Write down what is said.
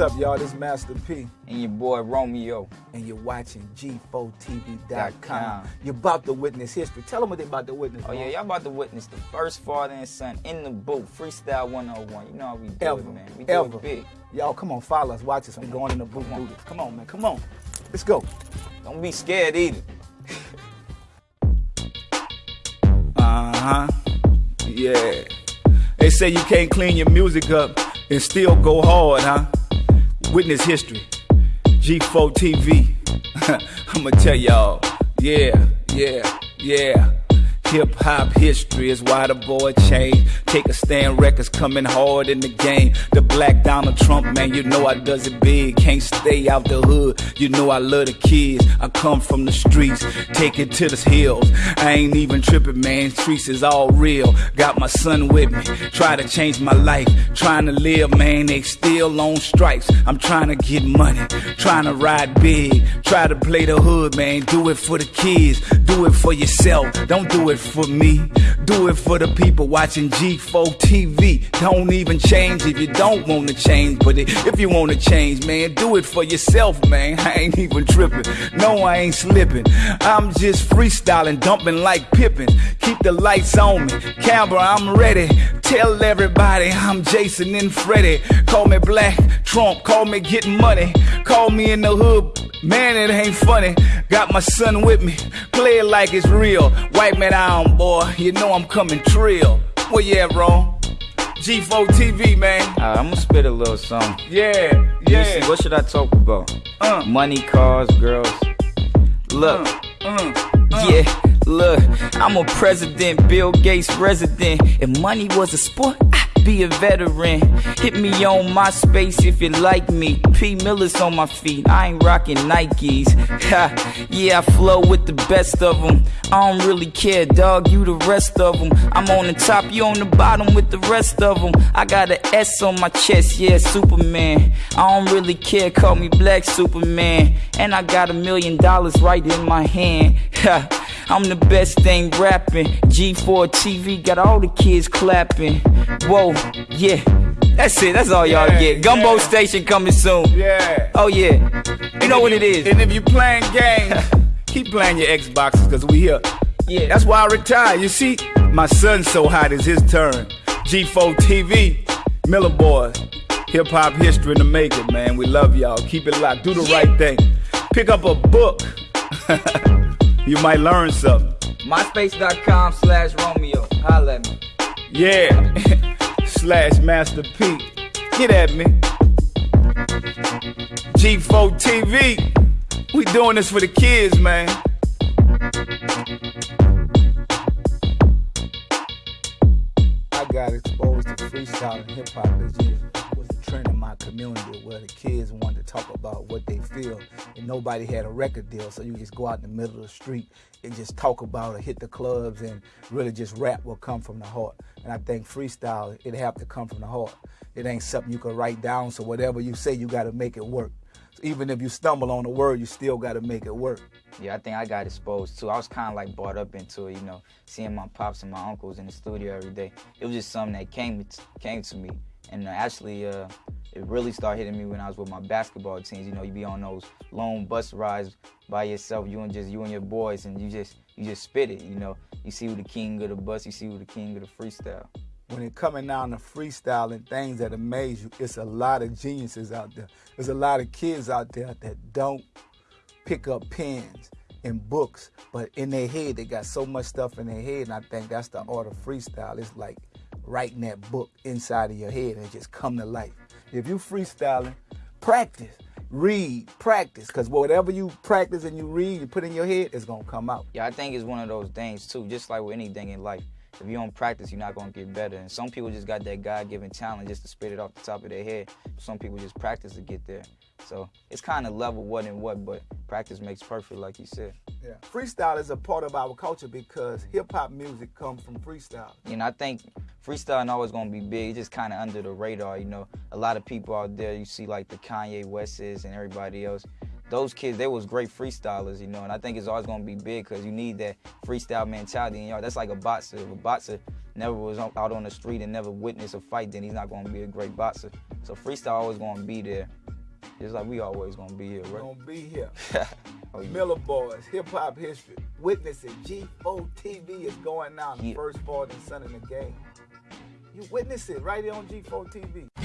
up, y'all? This Master P. And your boy Romeo. And you're watching G4TV.com. You're about to witness history. Tell them what they about to witness. Oh, yeah, y'all about to witness the first father and son in the booth, Freestyle 101. You know how we do Ever. it, man. We do Ever. it big. Y'all, come on, follow us. Watch us. We're going in the booth. Do this. Come on, man. Come on. Let's go. Don't be scared either. Uh huh. Yeah. They say you can't clean your music up and still go hard, huh? Witness history. G4 TV. I'ma tell y'all. Yeah, yeah, yeah. Hip hop history is why the boy changed. Take a stand, records coming hard in the game. The black Donald Trump, man, you know I does it big. Can't stay out the hood, you know I love the kids. I come from the streets, take it to the hills. I ain't even tripping, man. Streets is all real. Got my son with me, try to change my life. Trying to live, man, they still on strikes. I'm trying to get money, trying to ride big. Try to play the hood, man. Do it for the kids, do it for yourself. Don't do it for me. Do it for the people watching G4 TV. Don't even change if you don't want to change. But if you want to change, man, do it for yourself, man. I ain't even tripping. No, I ain't slipping. I'm just freestyling, dumping like Pippen. Keep the lights on me. Camera, I'm ready. Tell everybody I'm Jason and Freddy. Call me Black Trump. Call me getting money. Call me in the hood. Man, it ain't funny. Got my son with me. Play it like it's real. White Wipe me down, boy. You know I'm coming trill. Well, yeah, bro. G4 TV, man. Uh, I'm gonna spit a little something. Yeah, yeah. see, what should I talk about? Uh. Money, cars, girls. Look, Uh, yeah, look, I'm a president, Bill Gates resident. If money was a sport, I'd be a veteran. Hit me on MySpace if you like me. P. Miller's on my feet, I ain't rocking Nikes. Ha, yeah, I flow with the best of them. I don't really care, dog, you the rest of them. I'm on the top, you on the bottom with the rest of them. I got an S on my chest, yeah, Superman. I don't really care, call me Black Superman. And I got a million dollars right in my hand. Ha, I'm the best thing rapping. G4 TV got all the kids clapping. Whoa, yeah. That's it, that's all y'all Yeah, get. Gumbo yeah. Station coming soon. yeah. Oh, yeah. You know what it is. And if you playing games, keep playing your Xboxes because we here. Yeah. That's why I retire. You see, my son's so hot, it's his turn. G4 TV, Miller Boys, hip hop history in the making, man. We love y'all. Keep it locked. Do the Yeah. right thing. Pick up a book. you might learn something. MySpace.com slash Romeo. Holla at me. Yeah. Slash Master P. Get at me. G4 TV. We doing this for the kids, man. I got exposed to freestyle and hip hop. It community where the kids wanted to talk about what they feel, and nobody had a record deal. So you just go out in the middle of the street and just talk about it, hit the clubs, and really just rap will come from the heart. And I think freestyle, it have to come from the heart. It ain't something you can write down. So whatever you say, you got to make it work. So even if you stumble on a word, you still got to make it work. Yeah, I think I got exposed too. I was kind of like brought up into it, you know, seeing my pops and my uncles in the studio every day. It was just something that came came to me, and uh, actually, uh, it really started hitting me when I was with my basketball teams. You know, you be on those long bus rides by yourself, you and just you and your boys, and you just you just spit it. You know, you see who the king of the bus, you see who the king of the freestyle. when it coming down to freestyling things that amaze you, it's a lot of geniuses out there. There's a lot of kids out there that don't pick up pens and books, but in their head they got so much stuff in their head, and I think that's the art of freestyle. It's like writing that book inside of your head and just come to life. If you freestyling, practice, read, practice, because whatever you practice and you read, you put in your head, it's gonna come out. Yeah, I think it's one of those things too. Just like with anything in life, if you don't practice, you're not gonna get better. And some people just got that God-given talent just to spit it off the top of their head. Some people just practice to get there. So it's kind of level what and what, but practice makes perfect, like you said. Yeah. Freestyle is a part of our culture because hip hop music comes from freestyle. And I think freestyling always gonna be big. It's just kind of under the radar. You know, a lot of people out there, you see like the Kanye Wests and everybody else. Those kids, they was great freestylers, you know, and I think it's always gonna be big because you need that freestyle mentality. And y'all, that's like a boxer. If a boxer never was out on the street and never witnessed a fight, then he's not gonna be a great boxer. So freestyle always gonna be there. Just like we always gonna be here, We're right? gonna be here. Oh, yeah. Miller Boys, hip hop history. Witnessing G4 TV is going the Yeah. first ball and son in the game. You witness it right here on G4 TV.